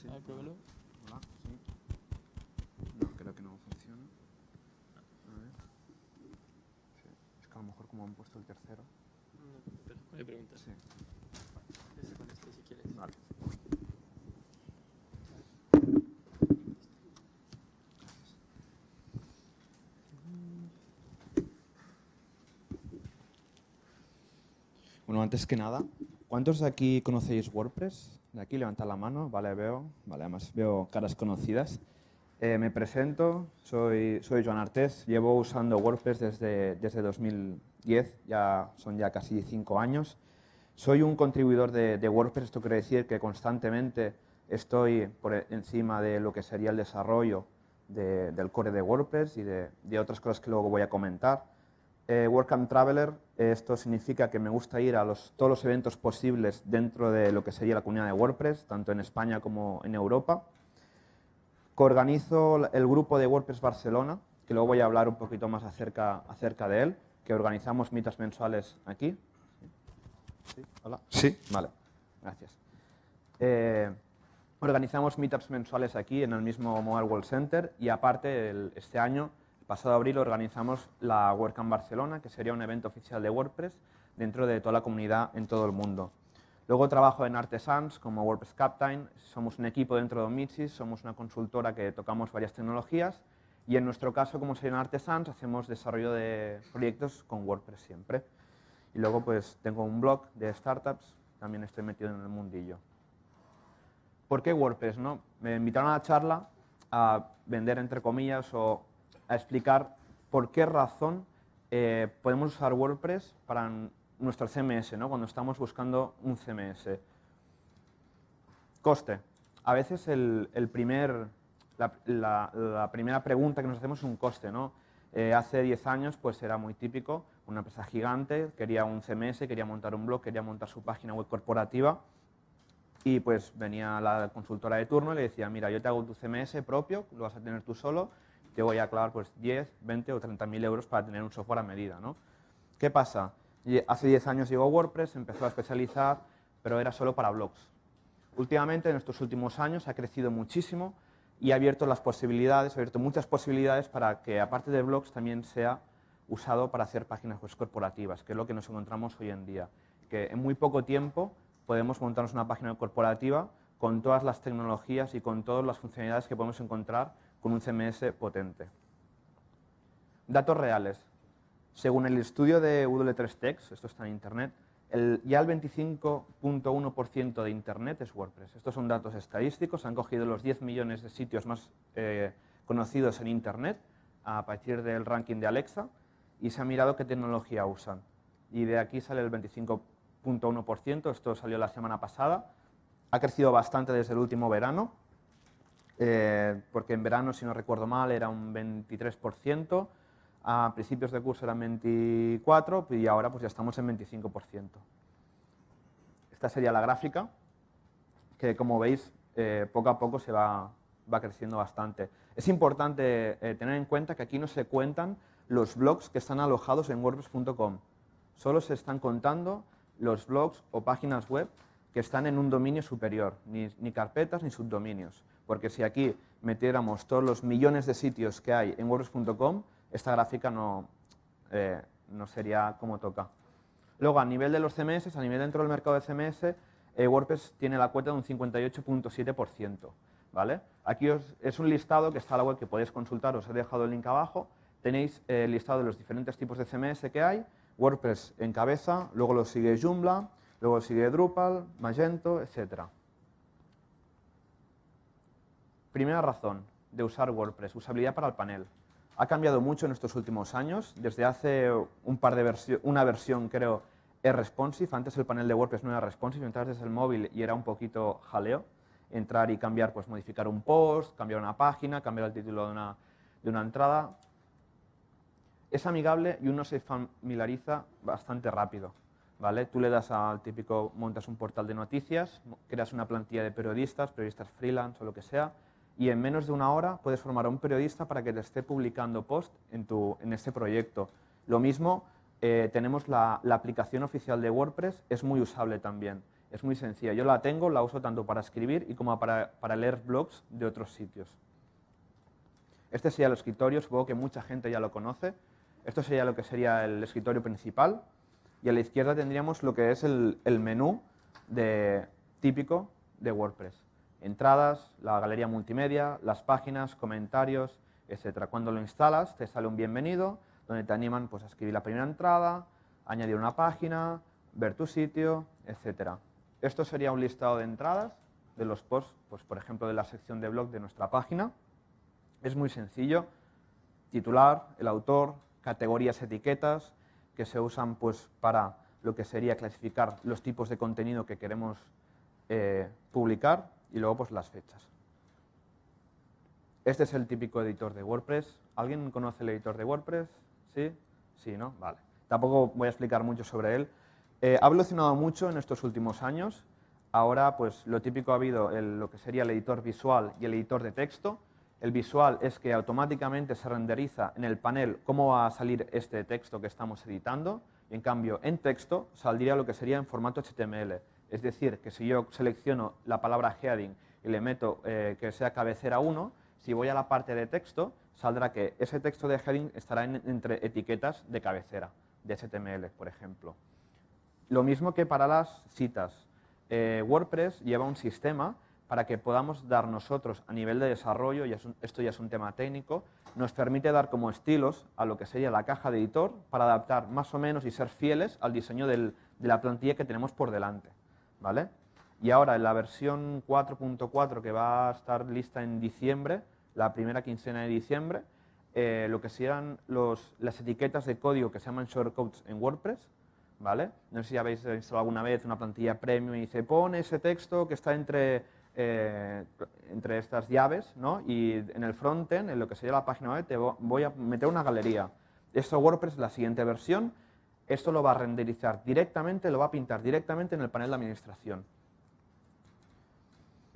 sí. A ver, pruébalo. Hola, sí. No, creo que no funciona. A ver. Sí. Es que a lo mejor como han puesto el tercero. No, espera, no hay preguntas. Sí. Empieza con este si quieres. Vale. Bueno, antes que nada, ¿cuántos de aquí conocéis WordPress? De aquí, levantad la mano, vale, veo, vale, además veo caras conocidas. Eh, me presento, soy, soy Joan Artés, llevo usando WordPress desde, desde 2010, ya son ya casi cinco años. Soy un contribuidor de, de WordPress, esto quiere decir que constantemente estoy por encima de lo que sería el desarrollo de- del core de WordPress y de, otras cosas que luego voy a comentar. Eh, Traveler, esto significa que me gusta ir a los, todos los eventos posibles dentro de lo que sería la comunidad de WordPress, tanto en España como en Europa. Coorganizo el grupo de WordPress Barcelona, que luego voy a hablar un poquito más acerca, acerca de él, que organizamos mitas mensuales aquí. ¿Sí? ¿Hola? Sí, vale, gracias. Eh, organizamos meetups mensuales aquí en el mismo Mobile World Center y aparte el- este año, pasado abril, organizamos la WordCamp Barcelona, que sería un evento oficial de WordPress dentro de toda la comunidad en todo el mundo. Luego trabajo en Artesans como WordPress Captain, somos un equipo dentro de Omixis, somos una consultora que tocamos varias tecnologías y en nuestro caso, como soy en Artesans, hacemos desarrollo de proyectos con WordPress siempre. Y luego pues tengo un blog de startups, también estoy metido en el mundillo. ¿Por qué WordPress? No? Me invitaron a la charla a vender, entre comillas, o a explicar por qué razón eh, podemos usar WordPress para nuestro CMS, ¿no? cuando estamos buscando un CMS. Coste. A veces el, primer, la primera pregunta que nos hacemos es un coste. ¿no? Eh, hace 10 años pues era muy típico, una empresa gigante, quería un CMS, quería montar un blog, quería montar su página web corporativa y pues venía la consultora de turno y le decía, mira, yo te hago tu CMS propio, lo vas a tener tú solo, te voy a clavar pues 10, 20 o 30 mil euros para tener un software a medida. ¿no? ¿Qué pasa? Hace 10 años llegó WordPress, empezó a especializar, pero era solo para blogs. Últimamente, en estos últimos años, ha crecido muchísimo y ha abierto las posibilidades, ha abierto muchas posibilidades para que, aparte de blogs, también sea usado para hacer páginas web corporativas, que es lo que nos encontramos hoy en día. Que en muy poco tiempo podemos montarnos una página corporativa con todas las tecnologías y con todas las funcionalidades que podemos encontrar con un CMS potente. Datos reales. Según el estudio de W3Tex, esto está en Internet, ya el 25.1% de Internet es WordPress. Estos son datos estadísticos, han cogido los 10 millones de sitios más eh, conocidos en Internet a partir del ranking de Alexa y se ha mirado qué tecnología usan. Y de aquí sale el 25.1%, esto salió la semana pasada. Ha crecido bastante desde el último verano, eh, porque en verano, si no recuerdo mal, era un 23%, a principios de curso eran 24% y ahora pues ya estamos en 25%. Esta sería la gráfica, que como veis, eh, poco a poco se va, va creciendo bastante. Es importante eh, tener en cuenta que aquí no se cuentan los blogs que están alojados en wordpress.com. Solo se están contando los blogs o páginas web que están en un dominio superior, ni, ni carpetas ni subdominios. Porque si aquí metiéramos todos los millones de sitios que hay en wordpress.com, esta gráfica no, eh, no sería como toca. Luego, a nivel de los CMS, a nivel dentro del mercado de CMS, eh, WordPress tiene la cuota de un 58.7%. ¿vale? Aquí os- es un listado que está en la web que podéis consultar, os he dejado el link abajo. Tenéis eh, el listado de los diferentes tipos de CMS que hay. WordPress en cabeza, luego lo sigue Joomla, luego sigue Drupal, Magento, etc. Primera razón de usar WordPress, usabilidad para el panel. Ha cambiado mucho en estos últimos años. Desde hace un par de una versión, creo, es responsive. Antes el panel de WordPress no era responsive, entrabas desde el móvil y era un poquito jaleo. Entrar y cambiar, pues modificar un post, cambiar una página, cambiar el título de una, de una entrada. Es amigable y uno se familiariza bastante rápido. ¿vale? Tú le das al típico, montas un portal de noticias, creas una plantilla de periodistas, periodistas freelance o lo que sea, y en menos de una hora puedes formar a un periodista para que te esté publicando post en, tu, en este proyecto. Lo mismo, eh, tenemos la, aplicación oficial de WordPress, es muy usable también. Es muy sencilla. Yo la tengo, la uso tanto para escribir y como para, para leer blogs de otros sitios. Este sería el escritorio, supongo que mucha gente ya lo conoce. Esto sería lo que sería el escritorio principal. Y a la izquierda tendríamos lo que es el, menú típico de WordPress. Entradas, la galería multimedia, las páginas, comentarios, etc. Cuando lo instalas te sale un bienvenido donde te animan pues, a escribir la primera entrada, añadir una página, ver tu sitio, etc. Esto sería un listado de entradas de los posts, pues, por ejemplo, de la sección de blog de nuestra página. Es muy sencillo. Titular, el autor, categorías, etiquetas, que se usan pues, para lo que sería clasificar los tipos de contenido que queremos eh, publicar y luego pues, las fechas. Este es el típico editor de WordPress. ¿Alguien conoce el editor de WordPress? ¿Sí? Sí, ¿no? Vale. Tampoco voy a explicar mucho sobre él. Eh, ha evolucionado mucho en estos últimos años. Ahora, pues lo típico ha habido lo que sería el editor visual y el editor de texto. El visual es que automáticamente se renderiza en el panel cómo va a salir este texto que estamos editando. Y en cambio, en texto saldría lo que sería en formato HTML. Es decir, que si yo selecciono la palabra heading y le meto eh, que sea cabecera 1, si voy a la parte de texto, saldrá que ese texto de heading estará entre etiquetas de cabecera, de HTML, por ejemplo. Lo mismo que para las citas. Eh, WordPress lleva un sistema para que podamos dar nosotros a nivel de desarrollo, y esto ya es un tema técnico, nos permite dar como estilos a lo que sería la caja de editor para adaptar más o menos y ser fieles al diseño de la plantilla que tenemos por delante. ¿Vale? Y ahora en la versión 4.4 que va a estar lista en diciembre, la primera quincena de diciembre, eh, lo que los, las etiquetas de código que se llaman shortcodes en WordPress, ¿vale? No sé si habéis instalado alguna vez una plantilla premium y dice, pone ese texto que está entre eh, entre estas llaves, ¿no? y en el frontend, en lo que sería la página web, te voy a meter una galería. Esto WordPress, la siguiente versión, esto lo va a renderizar directamente, lo va a pintar directamente en el panel de administración.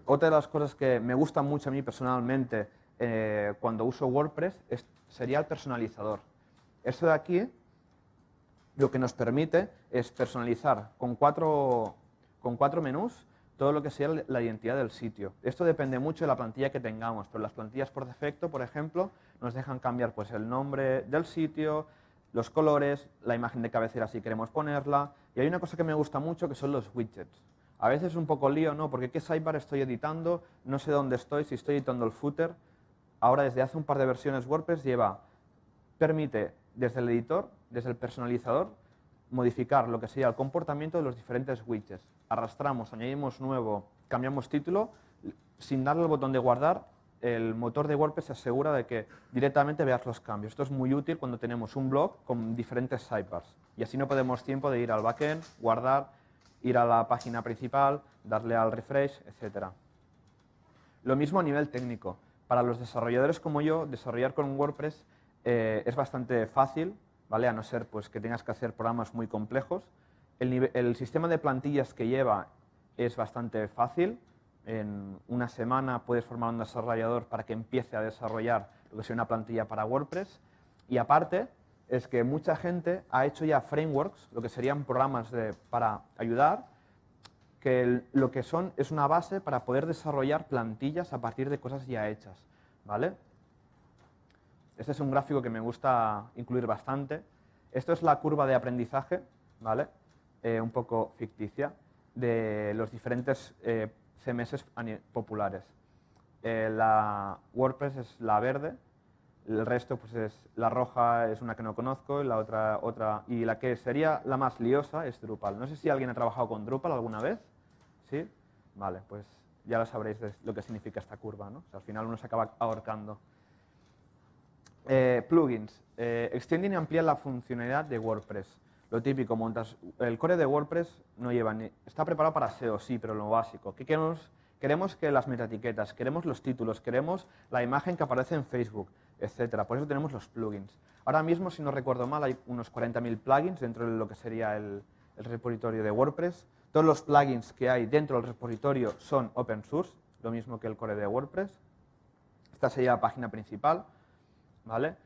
Otra de las cosas que me gusta mucho a mí personalmente eh, cuando uso WordPress sería el personalizador. Esto de aquí lo que nos permite es personalizar con cuatro, con cuatro menús todo lo que sea la identidad del sitio. Esto depende mucho de la plantilla que tengamos, pero las plantillas por defecto, por ejemplo, nos dejan cambiar pues, el nombre del sitio, los colores, la imagen de cabecera si queremos ponerla, y hay una cosa que me gusta mucho que son los widgets. A veces es un poco lío, ¿no? Porque ¿qué sidebar estoy editando? No sé dónde estoy, si estoy editando el footer. Ahora, desde hace un par de versiones WordPress lleva, permite desde el editor, desde el personalizador, modificar lo que sería el comportamiento de los diferentes widgets. Arrastramos, añadimos nuevo, cambiamos título, sin darle el botón de guardar, el motor de WordPress se asegura de que directamente veas los cambios. Esto es muy útil cuando tenemos un blog con diferentes sidebars. Y así no podemos tiempo de ir al backend, guardar, ir a la página principal, darle al refresh, etc. Lo mismo a nivel técnico. Para los desarrolladores como yo, desarrollar con WordPress eh, es bastante fácil ¿vale? a no ser pues, que tengas que hacer programas muy complejos. El, sistema de plantillas que lleva es bastante fácil. En una semana puedes formar un desarrollador para que empiece a desarrollar lo que sea una plantilla para WordPress. Y aparte, es que mucha gente ha hecho ya frameworks, lo que serían programas para ayudar, que lo que son es una base para poder desarrollar plantillas a partir de cosas ya hechas. ¿vale? Este es un gráfico que me gusta incluir bastante. Esto es la curva de aprendizaje, ¿vale? Eh, un poco ficticia, de los diferentes eh, CMS populares. Eh, la WordPress es la verde, el resto pues es la roja es una que no conozco y la otra otra y la que sería la más liosa es Drupal. No sé si alguien ha trabajado con Drupal alguna vez. ¿Sí? Vale, pues ya lo sabréis lo que significa esta curva, ¿no? al final uno se acaba ahorcando. Eh, plugins. Eh, extienden y amplían la funcionalidad de WordPress. Lo típico, montas el core de WordPress no lleva ni, está preparado para SEO, sí, pero lo básico. ¿Qué queremos? Queremos que las metaetiquetas, queremos los títulos, queremos la imagen que aparece en Facebook, etcétera. Por eso tenemos los plugins. Ahora mismo, si no recuerdo mal, hay unos 40.000 plugins dentro de lo que sería el, el repositorio de WordPress. Todos los plugins que hay dentro del repositorio son open source, lo mismo que el core de WordPress. Esta sería la página principal. ¿vale?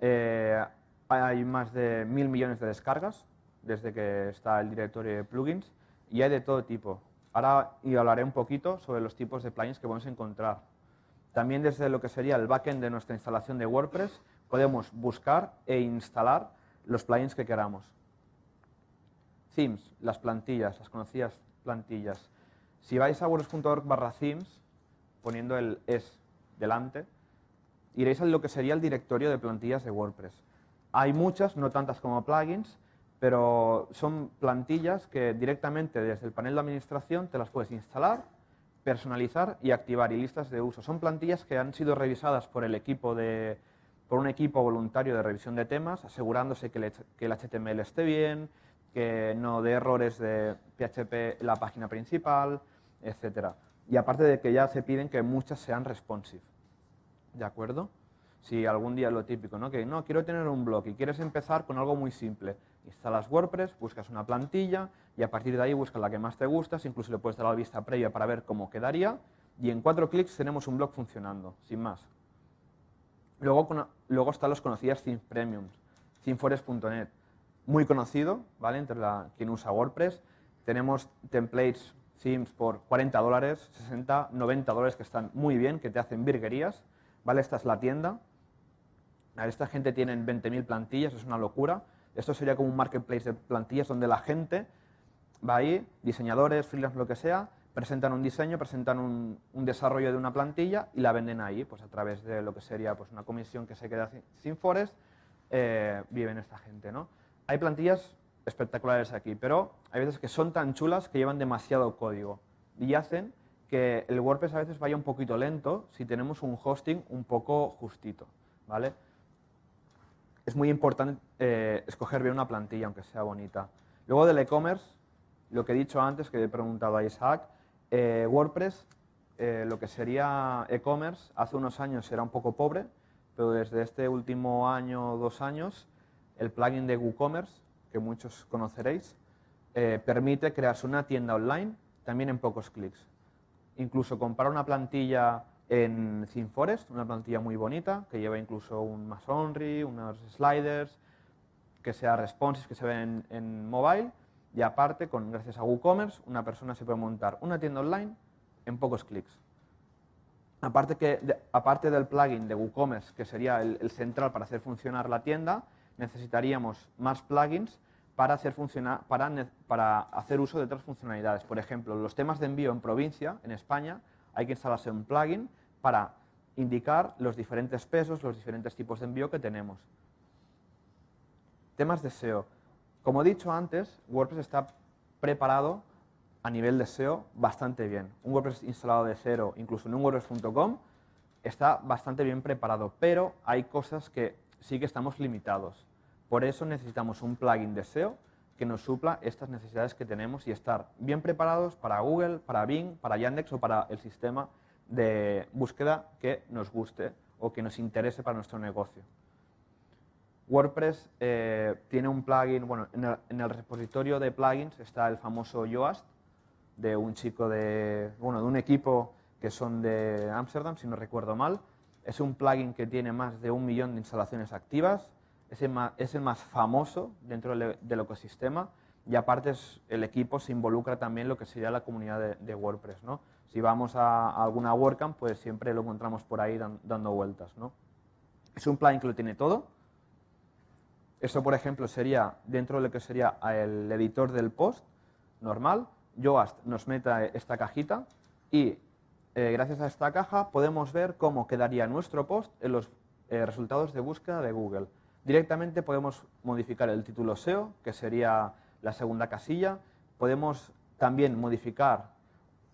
Eh, hay más de mil millones de descargas desde que está el directorio de plugins y hay de todo tipo. Ahora y hablaré un poquito sobre los tipos de plugins que podemos encontrar. También desde lo que sería el backend de nuestra instalación de WordPress podemos buscar e instalar los plugins que queramos. Themes, las plantillas, las conocidas plantillas. Si vais a wordpress.org barra themes, poniendo el es delante, iréis a lo que sería el directorio de plantillas de WordPress. Hay muchas, no tantas como plugins, pero son plantillas que directamente desde el panel de administración te las puedes instalar, personalizar y activar y listas de uso. Son plantillas que han sido revisadas por el equipo de, por un equipo voluntario de revisión de temas, asegurándose que el, HTML esté bien, que no dé errores de PHP en la página principal, etc. Y aparte de que ya se piden que muchas sean responsive. ¿De acuerdo? Si algún día lo típico, ¿no? Que no, quiero tener un blog y quieres empezar con algo muy simple. Instalas WordPress, buscas una plantilla y a partir de ahí buscas la que más te gusta, incluso le puedes dar la vista previa para ver cómo quedaría y en cuatro clics tenemos un blog funcionando, sin más. Luego, luego están los conocidos Themes Premium, themeforest.net, muy conocido, ¿vale? Entre la, quien usa WordPress. Tenemos templates themes por 40 dólares, 60, 90 dólares que están muy bien, que te hacen virguerías, ¿vale? Esta es la tienda. Esta gente tiene 20.000 plantillas, es una locura. Esto sería como un marketplace de plantillas donde la gente va ahí, diseñadores, freelance, lo que sea, presentan un diseño, presentan un, desarrollo de una plantilla y la venden ahí, pues a través de lo que sería pues, una comisión que se queda sin Forest, eh, viven esta gente. ¿no? Hay plantillas espectaculares aquí, pero hay veces que son tan chulas que llevan demasiado código y hacen que el WordPress a veces vaya un poquito lento si tenemos un hosting un poco justito. ¿vale? Es muy importante eh, escoger bien una plantilla, aunque sea bonita. Luego del e-commerce, lo que he dicho antes, que he preguntado a Isaac, eh, WordPress, eh, lo que sería e-commerce, hace unos años era un poco pobre, pero desde este último año dos años, el plugin de WooCommerce, que muchos conoceréis, permite crearse una tienda online también en pocos clics. Incluso comprar una plantilla en ThemeForest, una plantilla muy bonita, que lleva incluso un Masonry, unos sliders, que sea responsive, que se ve en mobile, y aparte, con, gracias a WooCommerce, una persona se puede montar una tienda online en pocos clics. Aparte, que, aparte del plugin de WooCommerce, que sería el, central para hacer funcionar la tienda, necesitaríamos más plugins para hacer, funcionar, para, para hacer uso de otras funcionalidades. Por ejemplo, los temas de envío en provincia, en España, hay que instalarse un plugin para indicar los diferentes pesos, los diferentes tipos de envío que tenemos. Temas de SEO. Como he dicho antes, WordPress está preparado a nivel de SEO bastante bien. Un WordPress instalado de cero, incluso en un WordPress.com, está bastante bien preparado, pero hay cosas que sí que estamos limitados. Por eso necesitamos un plugin de SEO que nos supla estas necesidades que tenemos y estar bien preparados para Google, para Bing, para Yandex o para el sistema de búsqueda que nos guste o que nos interese para nuestro negocio. WordPress eh, tiene un plugin, bueno, en el, repositorio de plugins está el famoso Yoast, de un chico de, bueno, de un equipo que son de Amsterdam, si no recuerdo mal. Es un plugin que tiene más de un millón de instalaciones activas, es el más, famoso dentro del, ecosistema y aparte el equipo se involucra también en lo que sería la comunidad de, WordPress. ¿no? Si vamos a, alguna WordCamp, pues siempre lo encontramos por ahí dando vueltas. ¿no? Es un plugin que lo tiene todo, eso, por ejemplo, sería dentro de lo que sería el editor del post normal. Yoast nos mete esta cajita y eh, gracias a esta caja podemos ver cómo quedaría nuestro post en los eh, resultados de búsqueda de Google. Directamente podemos modificar el título SEO, que sería la segunda casilla. Podemos también modificar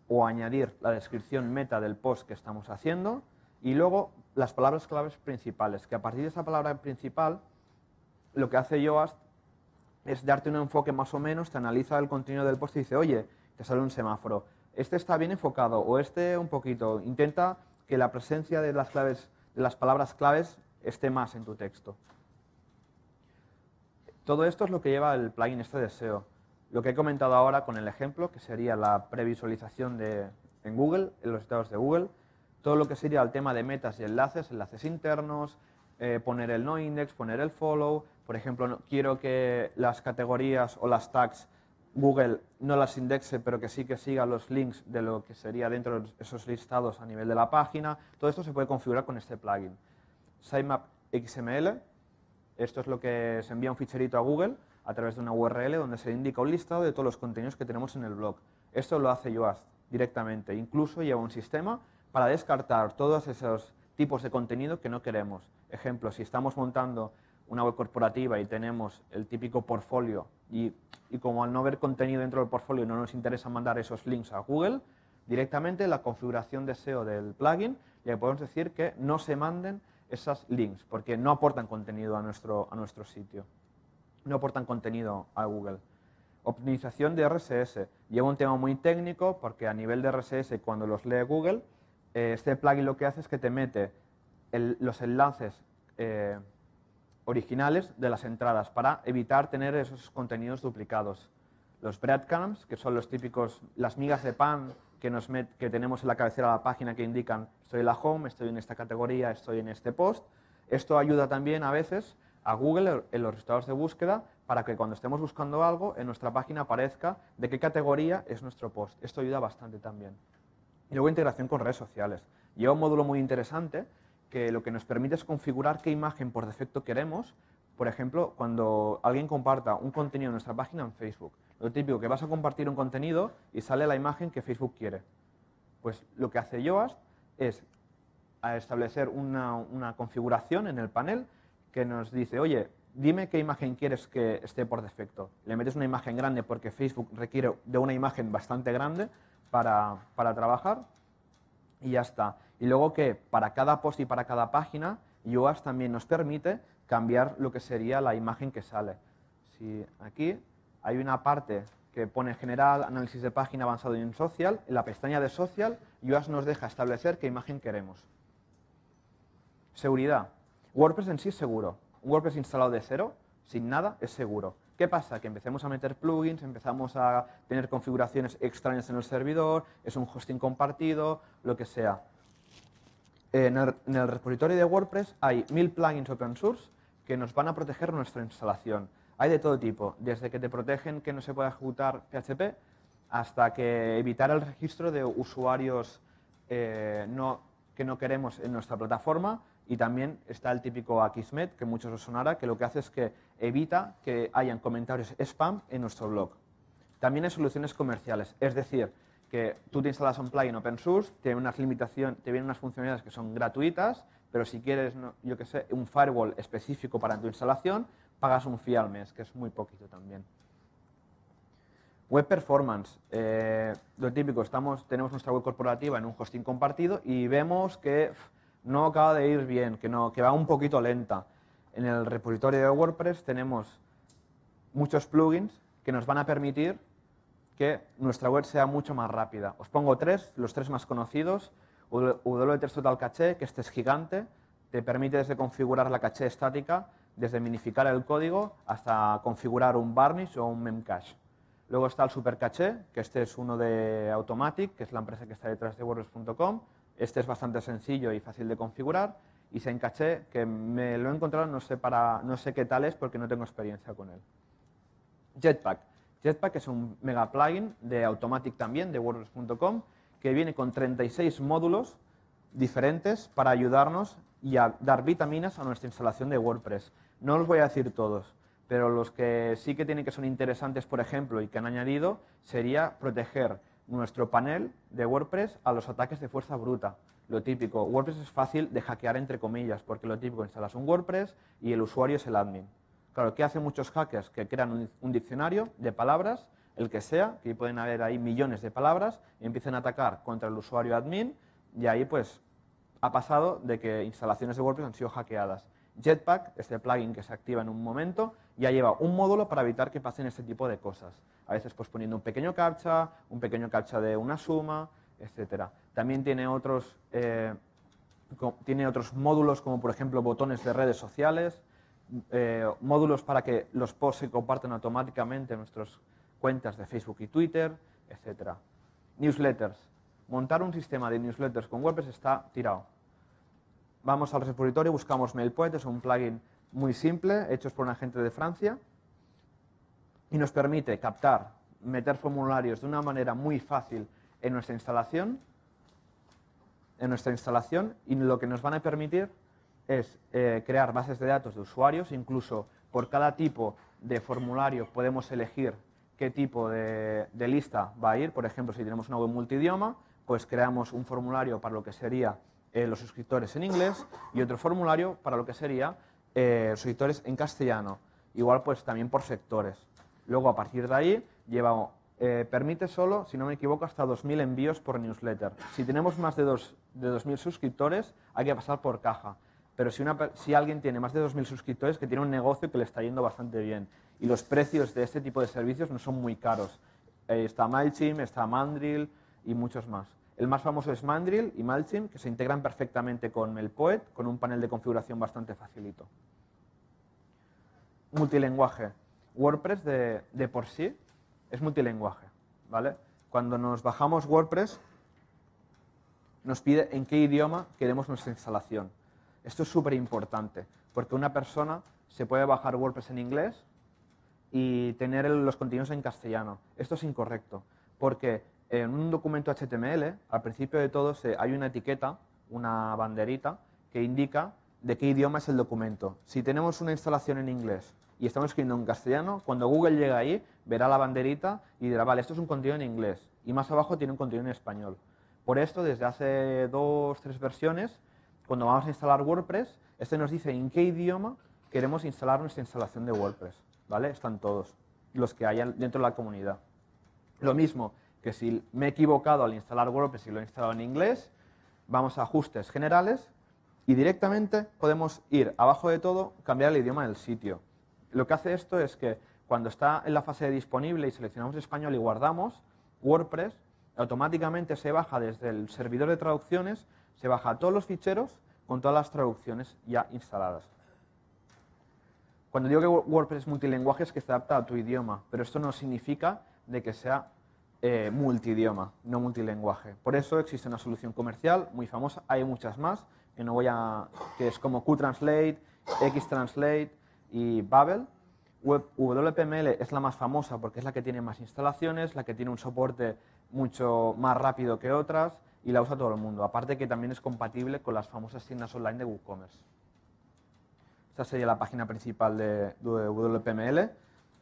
o añadir la descripción meta del post que estamos haciendo y luego las palabras claves principales, que a partir de esa palabra principal lo que hace Yoast es darte un enfoque más o menos, te analiza el contenido del post y dice, oye, te sale un semáforo, este está bien enfocado o este un poquito. Intenta que la presencia de las, claves, de las palabras claves esté más en tu texto. Todo esto es lo que lleva el plugin este de SEO. Lo que he comentado ahora con el ejemplo, que sería la previsualización de, en Google, en los estados de Google, todo lo que sería el tema de metas y enlaces, enlaces internos, eh, poner el no index, poner el follow, por ejemplo, quiero que las categorías o las tags Google no las indexe, pero que sí que siga los links de lo que sería dentro de esos listados a nivel de la página. Todo esto se puede configurar con este plugin. Sitemap XML, esto es lo que se envía un ficherito a Google a través de una URL donde se indica un listado de todos los contenidos que tenemos en el blog. Esto lo hace Yoast directamente. Incluso lleva un sistema para descartar todos esos tipos de contenido que no queremos. Ejemplo, si estamos montando una web corporativa y tenemos el típico portfolio y, como al no ver contenido dentro del portfolio no nos interesa mandar esos links a Google, directamente la configuración de SEO del plugin le podemos decir que no se manden esos links porque no aportan contenido a nuestro, a nuestro sitio, no aportan contenido a Google. Optimización de RSS. Lleva un tema muy técnico porque a nivel de RSS cuando los lee Google, eh, este plugin lo que hace es que te mete los enlaces eh, originales de las entradas para evitar tener esos contenidos duplicados. Los breadcrumbs, que son los típicos, las migas de pan que, tenemos en la cabecera de la página que indican estoy en la home, estoy en esta categoría, estoy en este post. Esto ayuda también a veces a Google en los resultados de búsqueda para que cuando estemos buscando algo en nuestra página aparezca de qué categoría es nuestro post. Esto ayuda bastante también. Y luego integración con redes sociales. Lleva un módulo muy interesante que lo que nos permite es configurar qué imagen por defecto queremos. Por ejemplo, cuando alguien comparta un contenido en nuestra página en Facebook. Lo típico, que vas a compartir un contenido y sale la imagen que Facebook quiere. Pues lo que hace Yoast es establecer una, configuración en el panel que nos dice, oye, dime qué imagen quieres que esté por defecto. Le metes una imagen grande porque Facebook requiere de una imagen bastante grande para, para trabajar y ya está. Y luego que para cada post y para cada página, Yoast también nos permite cambiar lo que sería la imagen que sale. Si aquí hay una parte que pone general, análisis de página avanzado y en social, en la pestaña de social, Yoast nos deja establecer qué imagen queremos. Seguridad. WordPress en sí es seguro. WordPress instalado de cero, sin nada, es seguro. ¿Qué pasa? Que empecemos a meter plugins, empezamos a tener configuraciones extrañas en el servidor, es un hosting compartido, lo que sea. En el, repositorio de WordPress hay mil plugins open source que nos van a proteger nuestra instalación. Hay de todo tipo, desde que te protegen que no se pueda ejecutar PHP hasta que evitar el registro de usuarios eh, que no queremos en nuestra plataforma y también está el típico Akismet, que muchos os sonará, que lo que hace es que evita que hayan comentarios spam en nuestro blog. También hay soluciones comerciales, es decir, que tú te instalas un plugin open source, te unas limitaciones, te vienen unas funcionalidades que son gratuitas, pero si quieres, yo que sé, un firewall específico para tu instalación, pagas un fee al mes, que es muy poquito también. Web performance, eh, lo típico, estamos, tenemos nuestra web corporativa en un hosting compartido y vemos que no acaba de ir bien, que, no, que va un poquito lenta. En el repositorio de WordPress tenemos muchos plugins que nos van a permitir que nuestra web sea mucho más rápida. Os pongo tres, los tres más conocidos. WTS Total Cache, que este es gigante, te permite desde configurar la caché estática, desde minificar el código hasta configurar un varnish o un memcache. Luego está el Super Caché, que este es uno de Automatic, que es la empresa que está detrás de WordPress.com. Este es bastante sencillo y fácil de configurar. Y Caché, que me lo he encontrado, no sé, para, no sé qué tal es porque no tengo experiencia con él. Jetpack. Jetpack es un mega plugin de Automatic también, de WordPress.com, que viene con 36 módulos diferentes para ayudarnos y a dar vitaminas a nuestra instalación de WordPress. No los voy a decir todos, pero los que sí que tienen que son interesantes, por ejemplo, y que han añadido, sería proteger nuestro panel de WordPress a los ataques de fuerza bruta. Lo típico, WordPress es fácil de hackear entre comillas, porque lo típico, instalas un WordPress y el usuario es el admin. Claro, ¿qué hacen muchos hackers? Que crean un, diccionario de palabras, el que sea, que pueden haber ahí millones de palabras, y empiezan a atacar contra el usuario admin, y ahí pues ha pasado de que instalaciones de WordPress han sido hackeadas. Jetpack, este plugin que se activa en un momento, ya lleva un módulo para evitar que pasen este tipo de cosas. A veces pues poniendo un pequeño captcha, un pequeño captcha de una suma, etc. También tiene otros, eh, tiene otros módulos como por ejemplo botones de redes sociales, eh, módulos para que los posts se compartan automáticamente en nuestras cuentas de Facebook y Twitter, etc. Newsletters. Montar un sistema de newsletters con WordPress está tirado. Vamos al repositorio, buscamos MailPoet, es un plugin muy simple, hecho por un agente de Francia, y nos permite captar meter formularios de una manera muy fácil en nuestra instalación, en nuestra instalación y lo que nos van a permitir es eh, crear bases de datos de usuarios, incluso por cada tipo de formulario podemos elegir qué tipo de, lista va a ir. Por ejemplo, si tenemos una web multidioma, pues creamos un formulario para lo que sería eh, los suscriptores en inglés y otro formulario para lo que sería eh, los suscriptores en castellano. Igual pues también por sectores. Luego a partir de ahí lleva, eh, permite solo, si no me equivoco, hasta 2.000 envíos por newsletter. Si tenemos más de, dos, de 2.000 suscriptores hay que pasar por caja. Pero si, una, si alguien tiene más de 2.000 suscriptores, que tiene un negocio que le está yendo bastante bien. Y los precios de este tipo de servicios no son muy caros. Eh, está MailChimp, está Mandrill y muchos más. El más famoso es Mandrill y MailChimp, que se integran perfectamente con MailPoet, con un panel de configuración bastante facilito. Multilenguaje. WordPress de, de por sí es multilenguaje. ¿vale? Cuando nos bajamos WordPress, nos pide en qué idioma queremos nuestra instalación. Esto es súper importante, porque una persona se puede bajar WordPress en inglés y tener los contenidos en castellano. Esto es incorrecto, porque en un documento HTML, al principio de todo, hay una etiqueta, una banderita, que indica de qué idioma es el documento. Si tenemos una instalación en inglés y estamos escribiendo en castellano, cuando Google llega ahí, verá la banderita y dirá, vale, esto es un contenido en inglés. Y más abajo tiene un contenido en español. Por esto, desde hace dos, tres versiones, cuando vamos a instalar WordPress, este nos dice en qué idioma queremos instalar nuestra instalación de WordPress. ¿Vale? Están todos los que hayan dentro de la comunidad. Lo mismo que si me he equivocado al instalar WordPress y lo he instalado en inglés, vamos a ajustes generales y directamente podemos ir abajo de todo, cambiar el idioma del sitio. Lo que hace esto es que cuando está en la fase de disponible y seleccionamos español y guardamos, WordPress automáticamente se baja desde el servidor de traducciones, se baja todos los ficheros con todas las traducciones ya instaladas. Cuando digo que WordPress es multilingüe es que se adapta a tu idioma, pero esto no significa de que sea eh, multidioma, no multilenguaje. Por eso existe una solución comercial muy famosa, hay muchas más, que no voy a, que es como QTranslate, XTranslate y Babel. WPML es la más famosa porque es la que tiene más instalaciones, la que tiene un soporte mucho más rápido que otras y la usa todo el mundo. Aparte que también es compatible con las famosas tiendas online de WooCommerce. Esta sería la página principal de WPML.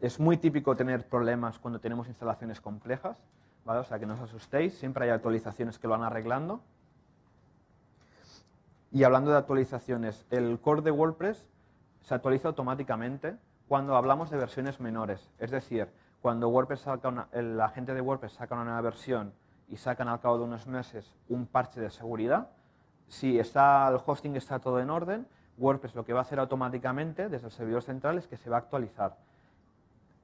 Es muy típico tener problemas cuando tenemos instalaciones complejas, ¿vale? o sea que no os asustéis, siempre hay actualizaciones que lo van arreglando. Y hablando de actualizaciones, el core de WordPress se actualiza automáticamente cuando hablamos de versiones menores. Es decir, cuando WordPress saca la gente de WordPress saca una nueva versión y sacan al cabo de unos meses un parche de seguridad, si está, el hosting está todo en orden, WordPress lo que va a hacer automáticamente desde el servidor central es que se va a actualizar.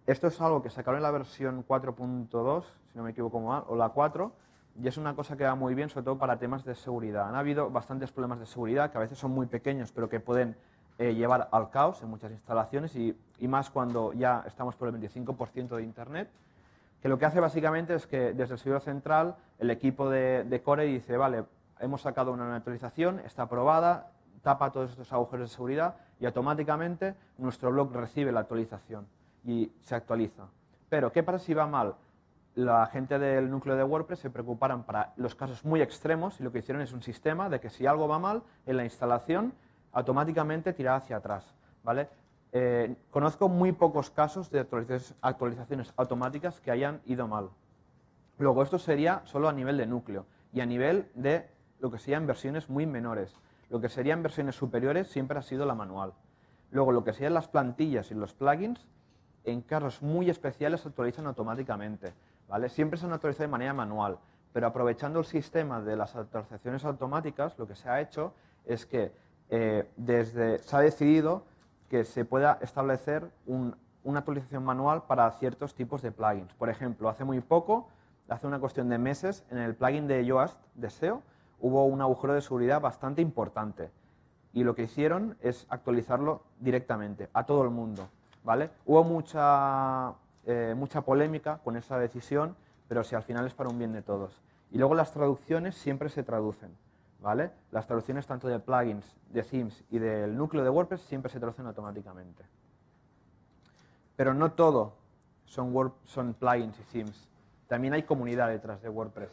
Esto es algo que sacaron en la versión 4.2, si no me equivoco mal, o la 4, y es una cosa que va muy bien, sobre todo para temas de seguridad. Han habido bastantes problemas de seguridad que a veces son muy pequeños, pero que pueden eh, llevar al caos en muchas instalaciones y, más cuando ya estamos por el 25% de Internet, que lo que hace básicamente es que desde el servidor central el equipo de, de Core dice, vale, hemos sacado una actualización, está aprobada, tapa todos estos agujeros de seguridad y automáticamente nuestro blog recibe la actualización y se actualiza. Pero, ¿qué pasa si va mal? La gente del núcleo de WordPress se preocuparon para los casos muy extremos y lo que hicieron es un sistema de que si algo va mal en la instalación, automáticamente tira hacia atrás. ¿vale? Eh, conozco muy pocos casos de actualizaciones automáticas que hayan ido mal. Luego, esto sería solo a nivel de núcleo y a nivel de lo que serían versiones muy menores. Lo que serían versiones superiores siempre ha sido la manual. Luego, lo que serían las plantillas y los plugins en casos muy especiales se actualizan automáticamente. ¿vale? Siempre se han actualizado de manera manual, pero aprovechando el sistema de las actualizaciones automáticas, lo que se ha hecho es que eh, desde, se ha decidido que se pueda establecer una actualización manual para ciertos tipos de plugins. Por ejemplo, hace muy poco, hace una cuestión de meses, en el plugin de Yoast de SEO hubo un agujero de seguridad bastante importante y lo que hicieron es actualizarlo directamente a todo el mundo. ¿Vale? Hubo mucha, eh, mucha polémica con esa decisión, pero si al final es para un bien de todos. Y luego las traducciones siempre se traducen. ¿vale? Las traducciones tanto de plugins, de themes y del núcleo de WordPress siempre se traducen automáticamente. Pero no todo son, Word- son plugins y themes. También hay comunidad detrás de WordPress.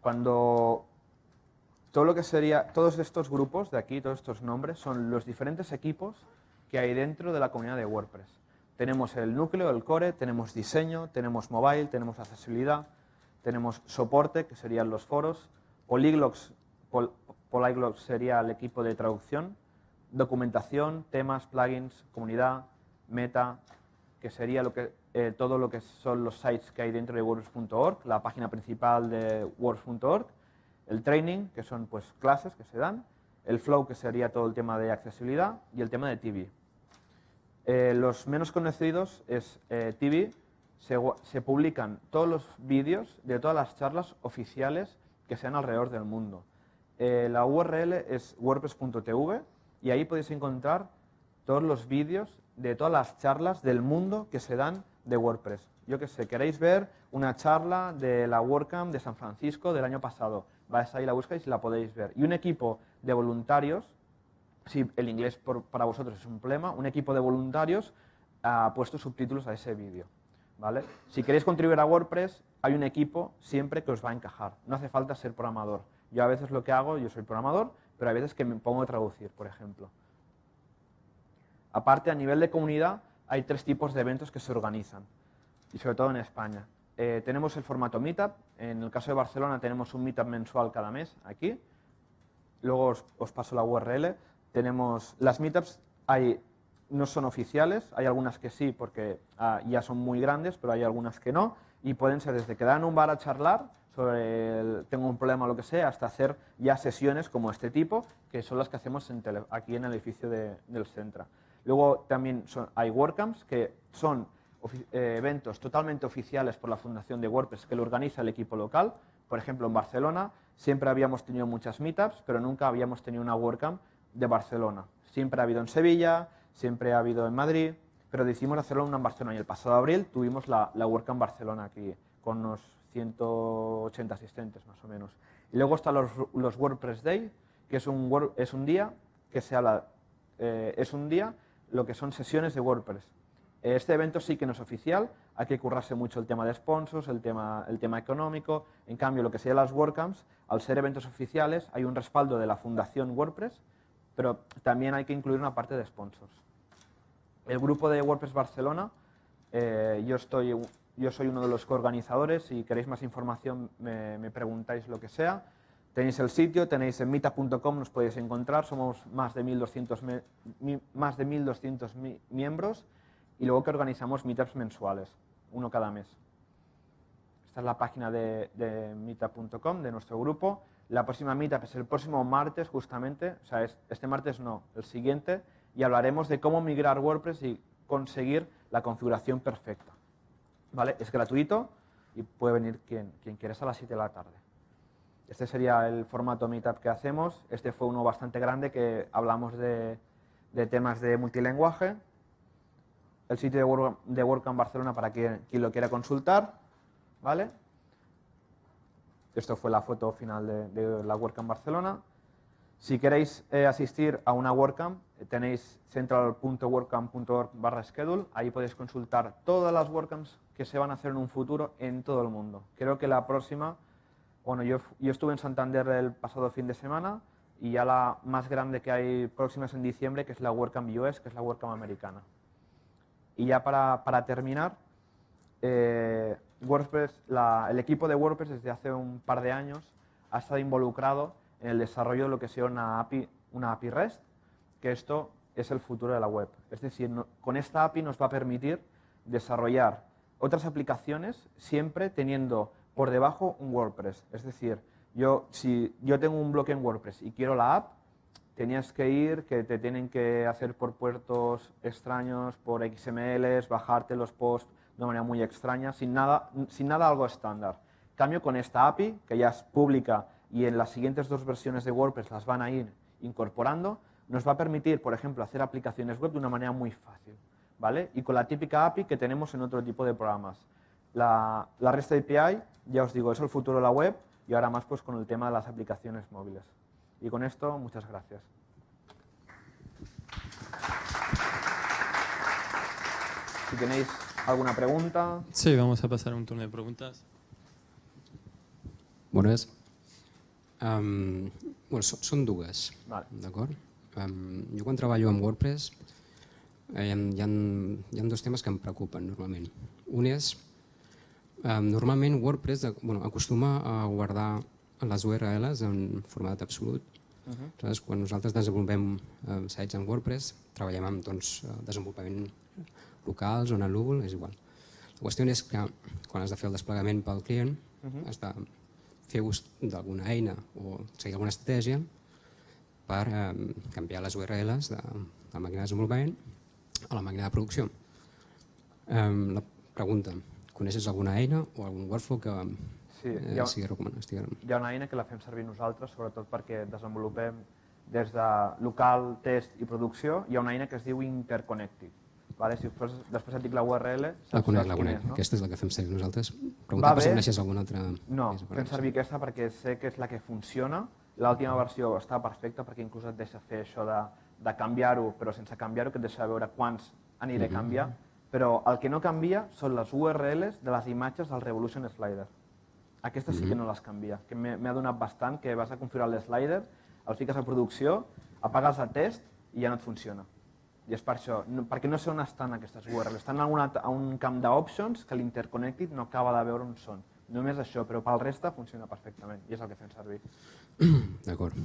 Cuando todo lo que sería, todos estos grupos de aquí, todos estos nombres, son los diferentes equipos que hay dentro de la comunidad de WordPress. Tenemos el núcleo, el core, tenemos diseño, tenemos mobile, tenemos accesibilidad, tenemos soporte, que serían los foros, polyglots, pol- polyglots sería el equipo de traducción, documentación, temas, plugins, comunidad, meta, que sería eh, todo lo que son los sites que hay dentro de WordPress.org, la página principal de WordPress.org, el training, que son pues clases que se dan, el flow, que sería todo el tema de accesibilidad, y el tema de TV. Eh, los menos conocidos es eh, TV, se, se publican todos los vídeos de todas las charlas oficiales que sean alrededor del mundo. Eh, la URL es wordpress.tv y ahí podéis encontrar todos los vídeos de todas las charlas del mundo que se dan de WordPress. Yo que sé, queréis ver una charla de la WordCamp de San Francisco del año pasado, vais ahí, la buscáis y la podéis ver. Y un equipo de voluntarios si el inglés para vosotros es un problema, un equipo de voluntarios ha puesto subtítulos a ese vídeo. ¿vale? Si queréis contribuir a WordPress, hay un equipo siempre que os va a encajar. No hace falta ser programador. Yo a veces lo que hago, yo soy programador, pero hay veces que me pongo a traducir, por ejemplo. Aparte, a nivel de comunidad, hay tres tipos de eventos que se organizan, y sobre todo en España. Eh, tenemos el formato Meetup, en el caso de Barcelona tenemos un Meetup mensual cada mes, aquí, luego os, os paso la URL. Tenemos las meetups, hay, no son oficiales, hay algunas que sí porque ah, ya son muy grandes, pero hay algunas que no, y pueden ser desde quedar en un bar a charlar sobre tengo un problema o lo que sea, hasta hacer ya sesiones como este tipo, que son las que hacemos aquí en el edificio de- del Centra. Luego también son- hay WordCamps, que son eh, eventos totalmente oficiales por la Fundación de WordPress que lo organiza el equipo local. Por ejemplo, en Barcelona siempre habíamos tenido muchas meetups, pero nunca habíamos tenido una WordCamp de Barcelona. Siempre ha habido en Sevilla, siempre ha habido en Madrid, pero decidimos hacerlo en Barcelona. Y el pasado abril tuvimos la, la WordCamp Barcelona aquí, con unos 180 asistentes más o menos. Y luego están los, WordPress Day, que es un, Word- es un día que se habla, eh, es un día lo que son sesiones de WordPress. Este evento sí que no es oficial, hay que currarse mucho el tema de sponsors, el tema, el tema económico. En cambio, lo que serían las WordCamps, al ser eventos oficiales, hay un respaldo de la Fundación WordPress, pero también hay que incluir una parte de sponsors. El grupo de WordPress Barcelona, eh, yo, estoy, yo soy uno de los coorganizadores, si queréis más información me, preguntáis lo que sea. Tenéis el sitio, tenéis en mita.com, nos podéis encontrar, somos más de 1.200 me- mi- más de 1.200 mi- miembros y luego que organizamos meetups mensuales, uno cada mes. Esta es la página de, de meetup.com, de nuestro grupo. La próxima meetup es el próximo martes, justamente, o sea, es- este martes no, el siguiente, y hablaremos de cómo migrar WordPress y conseguir la configuración perfecta. ¿Vale? Es gratuito y puede venir quien, quien quiera, a las 7 de la tarde. Este sería el formato meetup que hacemos. Este fue uno bastante grande que hablamos de, de temas de multilenguaje. El sitio de, Word, de WordCamp Barcelona para quien, lo quiera consultar. ¿Vale? Esto fue la foto final de, la WordCamp Barcelona. Si queréis eh, asistir a una WordCamp, eh, tenéis central.wordcamp.org barra schedule. Ahí podéis consultar todas las WordCamps que se van a hacer en un futuro en todo el mundo. Creo que la próxima, bueno, yo estuve en Santander el pasado fin de semana y ya la más grande que hay próxima es en diciembre, que es la WordCamp US, que es la WordCamp americana. Y ya para, para terminar, eh, WordPress, el equipo de WordPress desde hace un par de años ha estado involucrado en el desarrollo de lo que sea una API, una API REST, que esto es el futuro de la web. Es decir, con esta API nos va a permitir desarrollar otras aplicaciones siempre teniendo por debajo un WordPress. Es decir, yo, si yo tengo un bloque en WordPress y quiero la app, tenías que ir, que te tienen que hacer por puertos extraños, por XMLs, bajarte los posts de una manera muy extraña, sin nada, sin nada algo estándar. Cambio con esta API, que ya es pública y en las siguientes dos versiones de WordPress las van a ir incorporando, nos va a permitir, por ejemplo, hacer aplicaciones web de una manera muy fácil. ¿vale? Y con la típica API que tenemos en otro tipo de programas. La, la REST API, ya os digo, es el futuro de la web y ahora más pues con el tema de las aplicaciones móviles. Y con esto, muchas gracias. Si tenéis ¿Alguna pregunta? Sí, vamos a pasar a un turno de preguntas. Bones. Um, bueno, són, són dues, Vale. d'acord? Um, jo quan treballo amb WordPress eh, hi, ha, hi, ha, hi ha dos temes que em preocupen normalment. Un és, um, normalment WordPress de, bueno, acostuma a guardar les URLs en format absolut. Uh -huh. Aleshores, quan nosaltres desenvolupem eh, sites en WordPress, treballem amb doncs, eh, desenvolupament locals o en el núvol, és igual. La qüestió és que quan has de fer el desplegament pel client, Uh -huh. has de fer ús d'alguna eina o seguir alguna estratègia per eh, canviar les URLs de, de la màquina de desenvolupament a la màquina de producció. Eh, la pregunta, coneixes alguna eina o algun workflow que Sí, eh, hi ha, sigui recomanat? Estigui... hi ha una eina que la fem servir nosaltres, sobretot perquè desenvolupem des de local, test i producció, hi ha una eina que es diu Interconnected. Vale? Si després, després et dic la URL, La saps, conec, la conec. és, no? Aquesta és la que fem servir nosaltres. Va Preguntar per si coneixes alguna altra. No, fem servir aquesta perquè sé que és la que funciona. L'última versió està perfecta perquè inclús et deixa fer això de, de canviar-ho, però sense canviar-ho, que et deixa veure quants aniré a canviar. Però el que no canvia són les URLs de les imatges del Revolution Slider. Aquestes sí que no les canvia, que m'he adonat bastant que vas a configurar l'slider, el fiques a producció, apagues el test i ja no et funciona. I és per això, no, perquè no sé on estan aquestes URLs. Estan a, una, a un camp d'options que l'Interconnected no acaba de veure on són. Només això, però pel reste funciona perfectament i és el que fem servir. D'acord.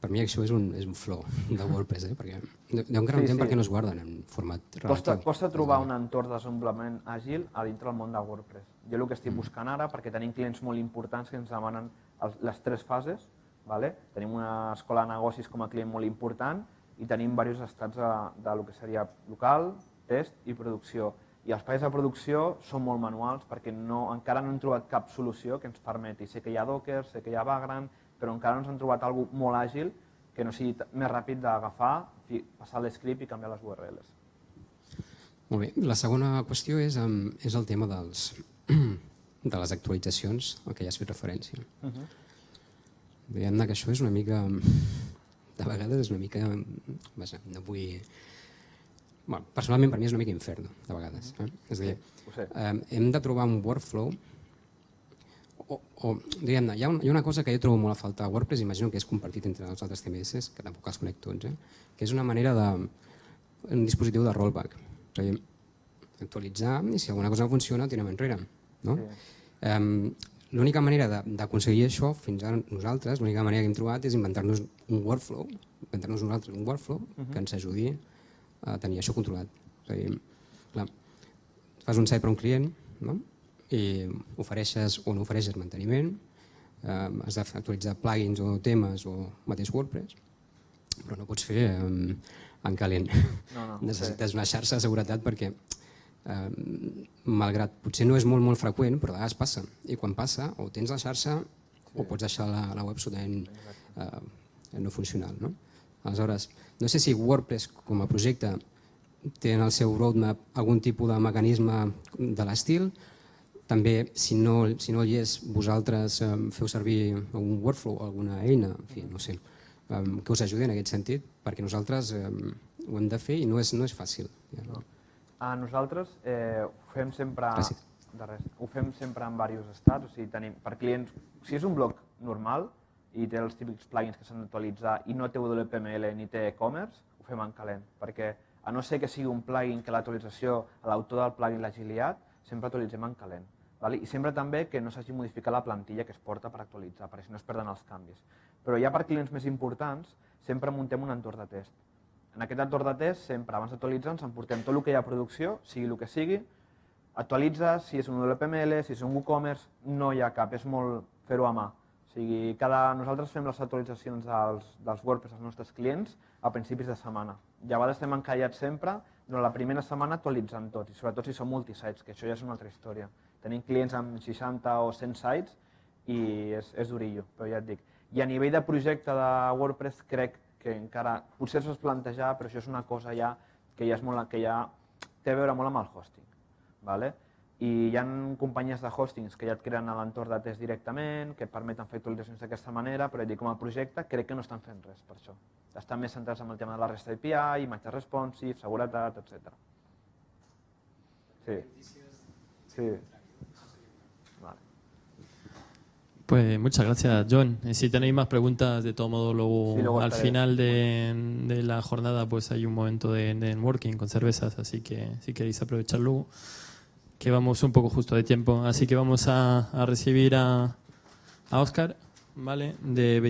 Per mi això és un, és un flow de WordPress, eh? perquè encara no Sí, sí. per què no es guarden en format relatiu. Costa, costa trobar un entorn de desenvolupament àgil a dintre del món de WordPress. Jo el que estic buscant ara, perquè tenim clients molt importants que ens demanen les tres fases, vale? tenim una escola de negocis com a client molt important i tenim diversos estats de, de lo que seria local, test i producció. I els països de producció són molt manuals perquè no, encara no hem trobat cap solució que ens permeti. Sé que hi ha Docker, sé que hi ha Vagrant, però encara no ens han trobat alguna molt àgil que no sigui més ràpid d'agafar, passar l'script i canviar les URLs. Molt bé. La segona qüestió és, és el tema dels, de les actualitzacions, al que ja has fet referència. Uh -huh. Diguem-ne que això és una mica... De vegades és una mica... Vaja, no vull... Bueno, personalment per mi és una mica inferno, de vegades. Eh? És a dir, eh, hem de trobar un workflow o, o diguem-ne, hi, ha un, hi ha una cosa que jo trobo molt a faltar a WordPress, imagino que és compartit entre els altres CMS, que tampoc els conec tots, eh? que és una manera de... un dispositiu de rollback. És a dir, actualitzar i si alguna cosa no funciona, tirem enrere. No? Sí. Um, l'única manera de- d'aconseguir això, fins ara nosaltres, l'única manera que hem trobat és inventar-nos un workflow, inventar-nos nosaltres un workflow que ens ajudi a tenir això controlat. És a dir, clar, fas un site per a un client no? i ofereixes o no ofereixes manteniment, eh, has d'actualitzar plugins o temes o mateix WordPress, però no pots fer eh, en calent. No, no. Necessites una xarxa de seguretat perquè eh, malgrat potser no és molt molt freqüent, però de vegades passa. I quan passa, o tens la xarxa o pots deixar la, la web absolutament eh, no funcional. No? Aleshores, no sé si WordPress com a projecte té en el seu roadmap algun tipus de mecanisme de l'estil, també, si no, si no hi és, vosaltres eh, feu servir algun workflow, alguna eina, en fi, no sé, eh, que us ajudi en aquest sentit, perquè nosaltres eh, ho hem de fer i no és, no és fàcil. Ja, no? A nosaltres eh, ho fem sempre... Gràcies. De res. Ho fem sempre en diversos estats, o sigui, tenim, per clients, si és un blog normal i té els típics plugins que s'han d'actualitzar i no té WPML ni té e-commerce, ho fem en calent, perquè a no ser que sigui un plugin que l'actualització, a l'autor del plugin l'hagi liat, sempre actualitzem en calent. Vale? I sempre també que no s'hagi modificat la plantilla que es porta per actualitzar, perquè si no es perden els canvis. Però ja per clients més importants, sempre muntem un entorn de test. En aquest entorn de test, sempre abans d'actualitzar, ens emportem tot el que hi ha a producció, sigui el que sigui, actualitzes, si és un WPML, si és un WooCommerce, no hi ha cap, és molt fer-ho a mà. O sigui, cada, nosaltres fem les actualitzacions dels, dels WordPress als nostres clients a principis de setmana. Vegades estem encallats sempre durant la primera setmana actualitzant tot, i sobretot si són multisites, que això ja és una altra història. Tenim clients amb 60 o 100 sites i és, és durillo, però ja et dic. I a nivell de projecte de WordPress crec encara, potser s'ho plantejar, però això és una cosa ja que ja, és molt, que ja té a veure molt amb el hosting. Vale? I hi ha companyies de hostings que ja et creen a l'entorn de test directament, que et permeten fer actualitzacions d'aquesta manera, però dic, com a projecte crec que no estan fent res per això. Estan més centrats en el tema de la REST API, imatge responsive, seguretat, etc. Sí. Sí. Pues muchas gracias, John. Y si tenéis más preguntas, de todo modo, luego, Sí, luego al final de, de la jornada pues hay un momento de, de networking con cervezas, así que si queréis aprovechar luego, que vamos un poco justo de tiempo. Así que vamos a, a recibir a, a Oscar, ¿vale? De BT